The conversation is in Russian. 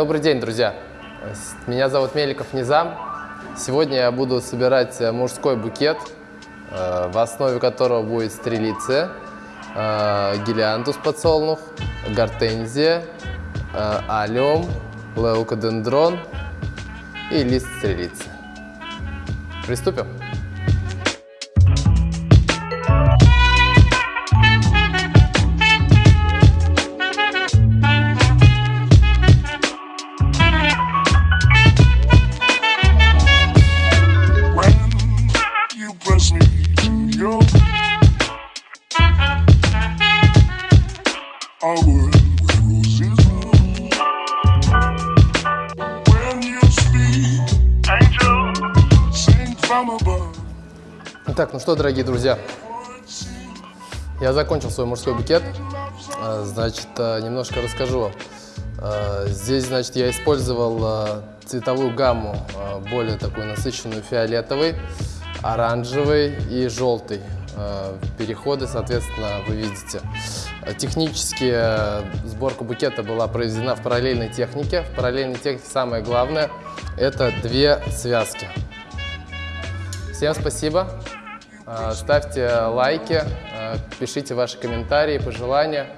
Добрый день, друзья! Меня зовут Меликов Низам. Сегодня я буду собирать э, мужской букет, э, в основе которого будет стрелиция, э, гелиантус подсолнух, гортензия, алиум, леукодендрон и лист стрелицы. Приступим? Итак, ну что, дорогие друзья, я закончил свой мужской букет. А, значит, а, немножко расскажу. А, здесь, значит, я использовал цветовую гамму, более такую насыщенную фиолетовый, оранжевый и желтый. Переходы, соответственно, вы видите. Технически сборка букета была произведена в параллельной технике. В параллельной технике самое главное – это две связки. Всем спасибо. Ставьте лайки, пишите ваши комментарии, пожелания.